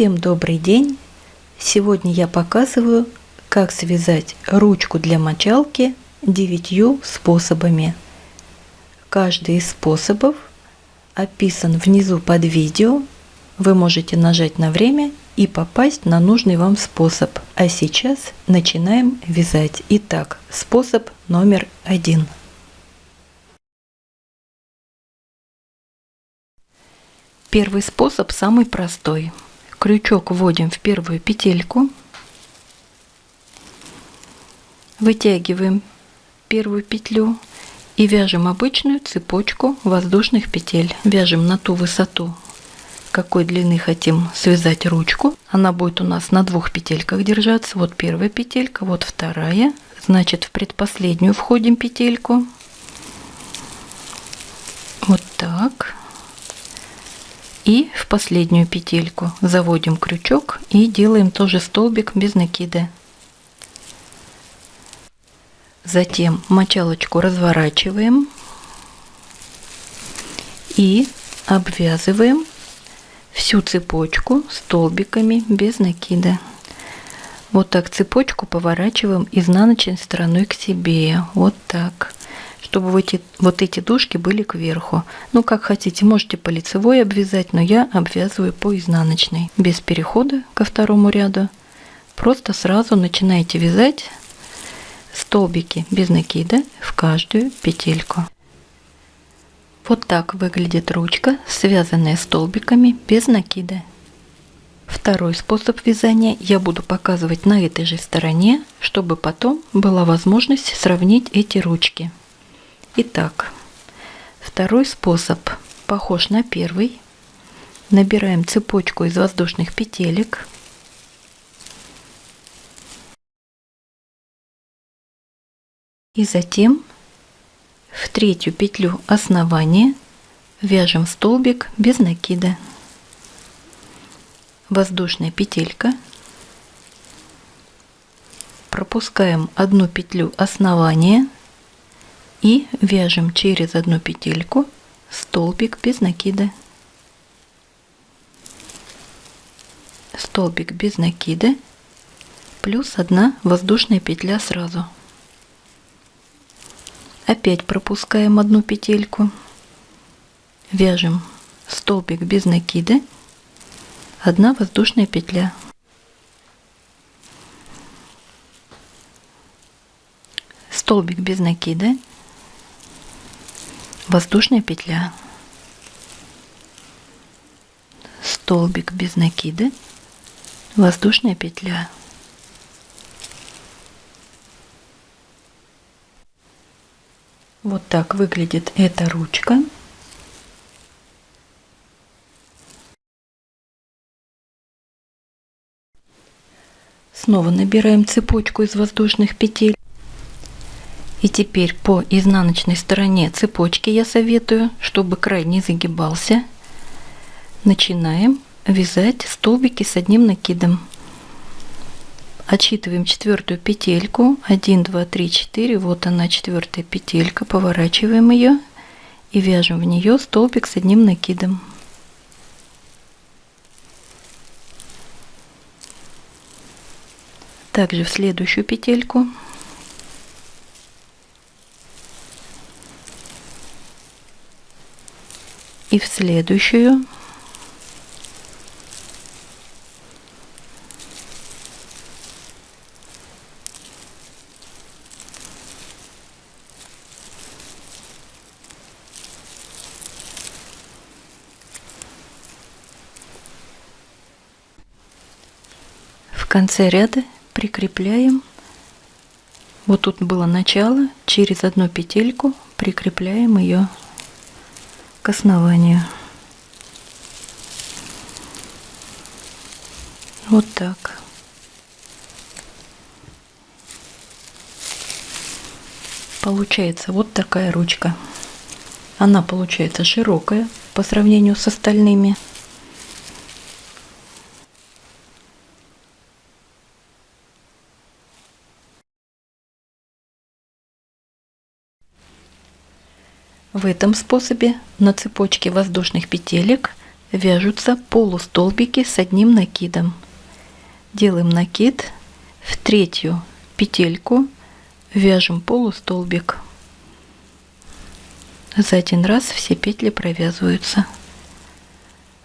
Всем добрый день! Сегодня я показываю, как связать ручку для мочалки девятью способами. Каждый из способов описан внизу под видео. Вы можете нажать на время и попасть на нужный вам способ. А сейчас начинаем вязать. Итак, способ номер один. Первый способ самый простой – крючок вводим в первую петельку, вытягиваем первую петлю и вяжем обычную цепочку воздушных петель. Вяжем на ту высоту, какой длины хотим связать ручку. Она будет у нас на двух петельках держаться. Вот первая петелька, вот вторая. Значит, в предпоследнюю входим петельку. Вот так. И в последнюю петельку заводим крючок и делаем тоже столбик без накида. Затем мочалочку разворачиваем и обвязываем всю цепочку столбиками без накида. Вот так цепочку поворачиваем изнаночной стороной к себе. Вот так чтобы вот эти, вот эти дужки были кверху. Ну, как хотите, можете по лицевой обвязать, но я обвязываю по изнаночной, без перехода ко второму ряду. Просто сразу начинаете вязать столбики без накида в каждую петельку. Вот так выглядит ручка, связанная столбиками без накида. Второй способ вязания я буду показывать на этой же стороне, чтобы потом была возможность сравнить эти ручки. Итак, второй способ похож на первый. Набираем цепочку из воздушных петелек. И затем в третью петлю основания вяжем столбик без накида. Воздушная петелька. Пропускаем одну петлю основания и вяжем через одну петельку столбик без накида. Столбик без накида плюс одна воздушная петля сразу. Опять пропускаем одну петельку. Вяжем столбик без накида. Одна воздушная петля. Столбик без накида воздушная петля. Столбик без накида. Воздушная петля. Вот так выглядит эта ручка. Снова набираем цепочку из воздушных петель и теперь по изнаночной стороне цепочки я советую, чтобы край не загибался. Начинаем вязать столбики с одним накидом. Отсчитываем четвертую петельку. 1, 2, 3, 4. Вот она четвертая петелька. Поворачиваем ее и вяжем в нее столбик с одним накидом. Также в следующую петельку и в следующую. В конце ряда прикрепляем. Вот тут было начало. Через одну петельку прикрепляем ее к основанию. Вот так. Получается вот такая ручка. Она получается широкая по сравнению с остальными. В этом способе на цепочке воздушных петелек вяжутся полустолбики с одним накидом. Делаем накид в третью петельку, вяжем полустолбик. За один раз все петли провязываются.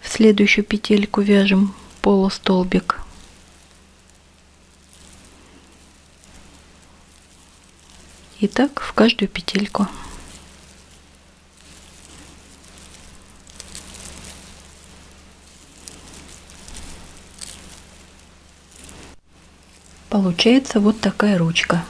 В следующую петельку вяжем полустолбик. И так в каждую петельку. Получается вот такая ручка.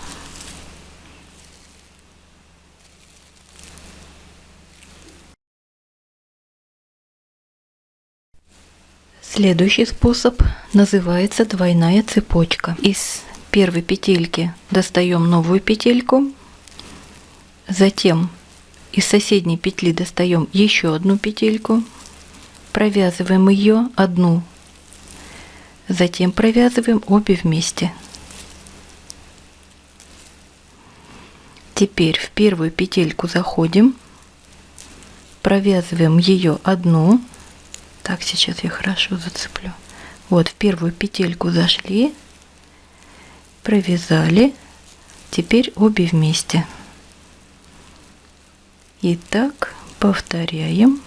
Следующий способ называется двойная цепочка. Из первой петельки достаем новую петельку, затем из соседней петли достаем еще одну петельку, провязываем ее одну, затем провязываем обе вместе. Теперь в первую петельку заходим, провязываем ее одну, так, сейчас я хорошо зацеплю. Вот в первую петельку зашли, провязали, теперь обе вместе. И так повторяем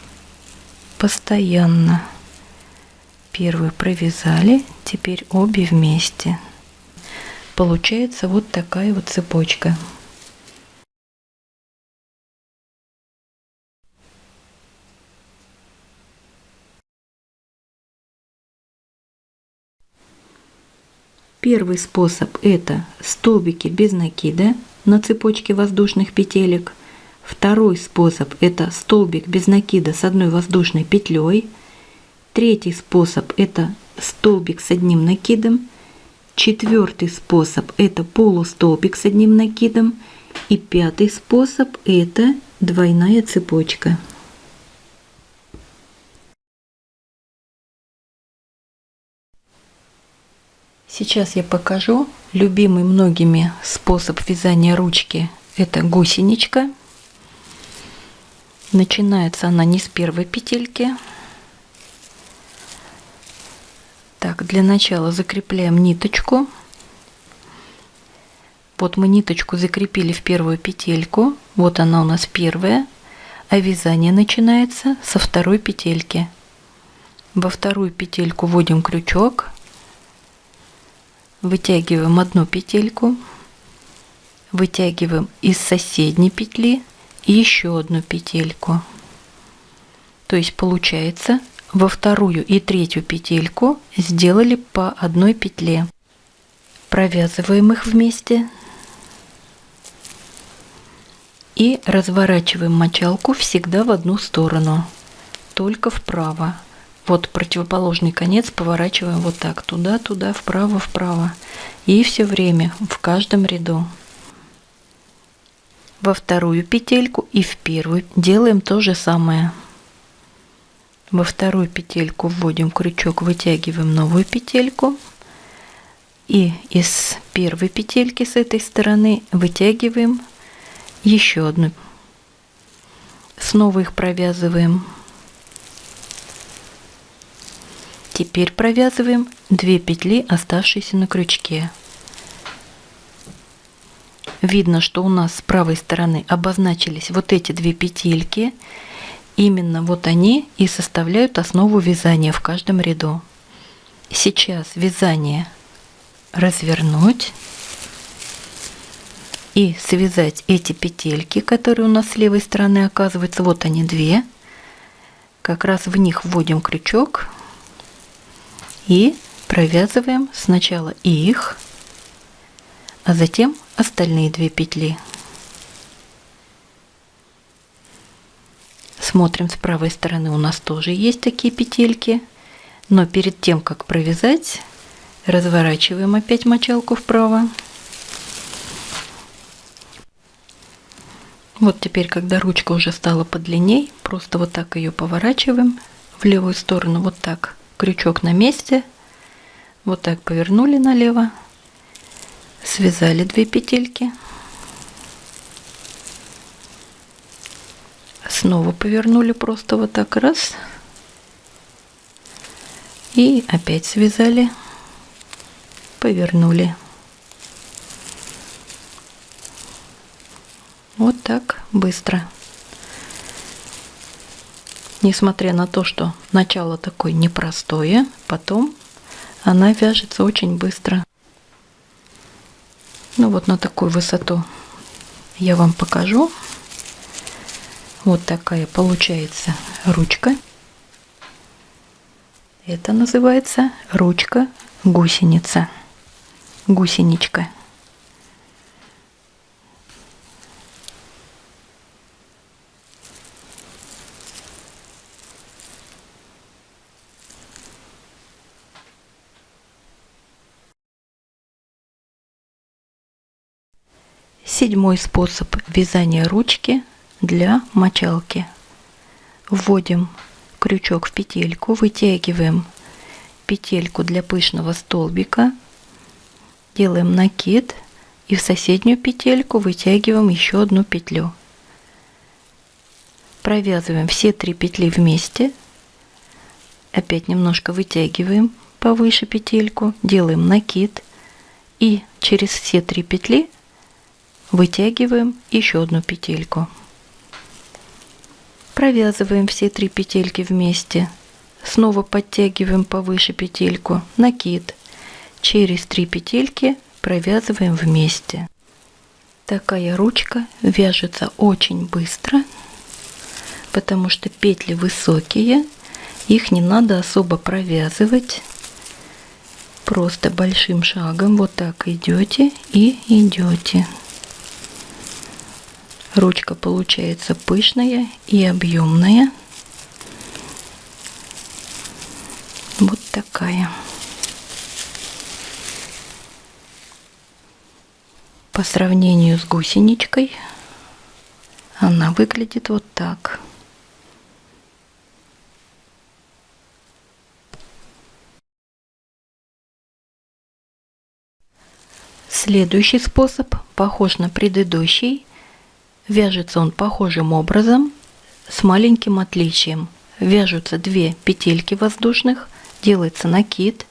постоянно. Первую провязали, теперь обе вместе. Получается вот такая вот цепочка. Первый способ это столбики без накида на цепочке воздушных петелек. Второй способ это столбик без накида с одной воздушной петлей. Третий способ это столбик с одним накидом. Четвертый способ это полустолбик с одним накидом. И пятый способ это двойная цепочка. Сейчас я покажу любимый многими способ вязания ручки. Это гусеничка. Начинается она не с первой петельки. Так, для начала закрепляем ниточку. Вот мы ниточку закрепили в первую петельку. Вот она у нас первая. А вязание начинается со второй петельки. Во вторую петельку вводим крючок вытягиваем одну петельку, вытягиваем из соседней петли еще одну петельку. То есть получается во вторую и третью петельку сделали по одной петле. Провязываем их вместе и разворачиваем мочалку всегда в одну сторону, только вправо. Вот противоположный конец поворачиваем вот так, туда-туда, вправо-вправо. И все время в каждом ряду. Во вторую петельку и в первую делаем то же самое. Во вторую петельку вводим крючок, вытягиваем новую петельку. И из первой петельки с этой стороны вытягиваем еще одну. Снова их провязываем. Теперь провязываем 2 петли, оставшиеся на крючке. Видно, что у нас с правой стороны обозначились вот эти две петельки. Именно вот они и составляют основу вязания в каждом ряду. Сейчас вязание развернуть и связать эти петельки, которые у нас с левой стороны оказываются. Вот они две. Как раз в них вводим крючок и провязываем сначала их, а затем остальные две петли. Смотрим с правой стороны, у нас тоже есть такие петельки, но перед тем, как провязать, разворачиваем опять мочалку вправо. Вот теперь, когда ручка уже стала подлинней, просто вот так ее поворачиваем в левую сторону, вот так крючок на месте, вот так повернули налево, связали две петельки, снова повернули просто вот так раз, И опять связали, повернули. Вот так быстро. Несмотря на то, что начало такое непростое, потом она вяжется очень быстро. Ну вот на такую высоту я вам покажу. Вот такая получается ручка. Это называется ручка гусеница. Гусеничка. Седьмой способ вязания ручки для мочалки. Вводим крючок в петельку, вытягиваем петельку для пышного столбика, делаем накид и в соседнюю петельку вытягиваем еще одну петлю. Провязываем все три петли вместе, опять немножко вытягиваем повыше петельку, делаем накид и через все три петли вытягиваем еще одну петельку. Провязываем все три петельки вместе. Снова подтягиваем повыше петельку накид через три петельки провязываем вместе. Такая ручка вяжется очень быстро потому что петли высокие их не надо особо провязывать. Просто большим шагом вот так идете и идете Ручка получается пышная и объемная. Вот такая. По сравнению с гусеничкой она выглядит вот так. Следующий способ похож на предыдущий Вяжется он похожим образом, с маленьким отличием. Вяжутся две петельки воздушных, делается накид,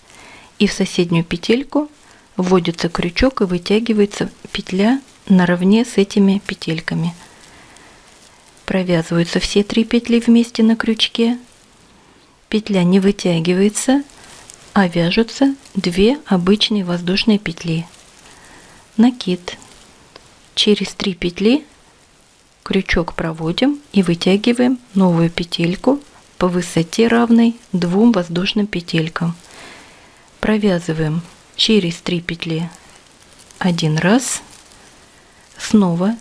и в соседнюю петельку вводится крючок и вытягивается петля наравне с этими петельками. Провязываются все три петли вместе на крючке. Петля не вытягивается, а вяжутся две обычные воздушные петли. Накид. Через три петли крючок проводим и вытягиваем новую петельку по высоте равной двум воздушным петелькам. Провязываем через 3 петли один раз, снова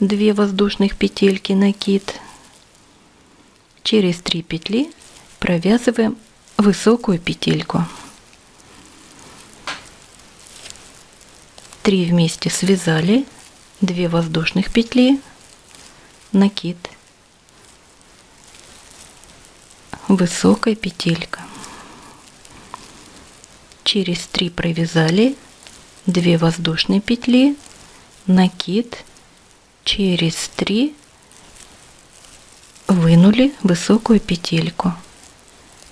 2 воздушных петельки накид, через 3 петли провязываем высокую петельку. 3 вместе связали, 2 воздушных петли, накид, высокая петелька. Через 3 провязали 2 воздушные петли, накид, через 3 вынули высокую петельку,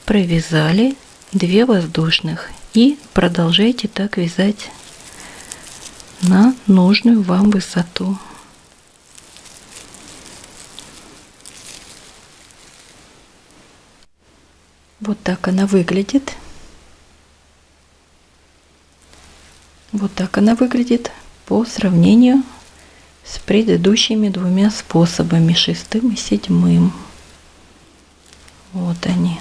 провязали 2 воздушных и продолжайте так вязать на нужную вам высоту. Вот так она выглядит. Вот так она выглядит по сравнению с предыдущими двумя способами, шестым и седьмым. Вот они.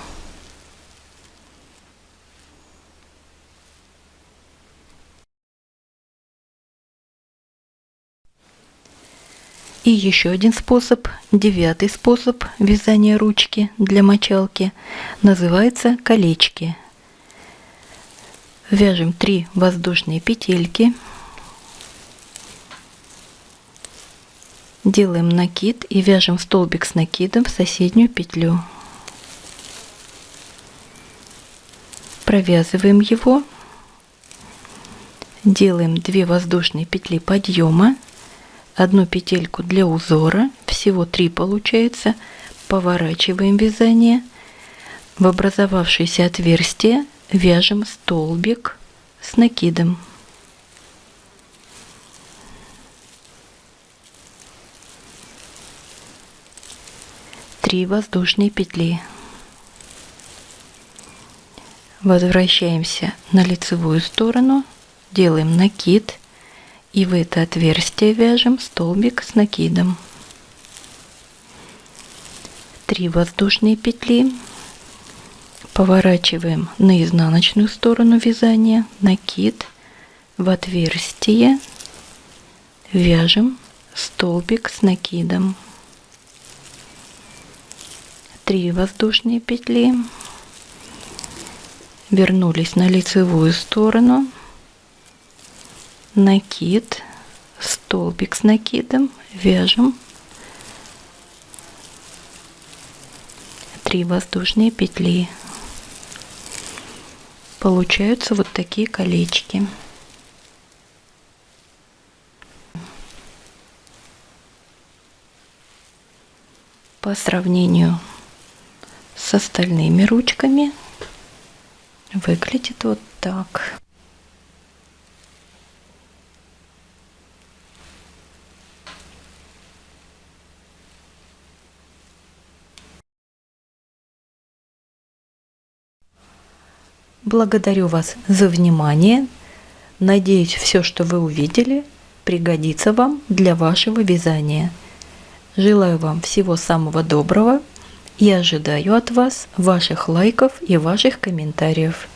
И еще один способ, девятый способ вязания ручки для мочалки, называется колечки. Вяжем 3 воздушные петельки, делаем накид и вяжем столбик с накидом в соседнюю петлю. Провязываем его, делаем 2 воздушные петли подъема одну петельку для узора, всего 3 получается, поворачиваем вязание, В образовавшееся отверстие вяжем столбик с накидом. Три воздушные петли. Возвращаемся на лицевую сторону, делаем накид и в это отверстие вяжем столбик с накидом. Три воздушные петли. Поворачиваем на изнаночную сторону вязания, накид. В отверстие, вяжем столбик с накидом. 3 воздушные петли, вернулись на лицевую сторону, накид, столбик с накидом, вяжем 3 воздушные петли получаются вот такие колечки. По сравнению с остальными ручками выглядит вот так. Благодарю вас за внимание. Надеюсь, все, что вы увидели, пригодится вам для вашего вязания. Желаю вам всего самого доброго и ожидаю от вас ваших лайков и ваших комментариев.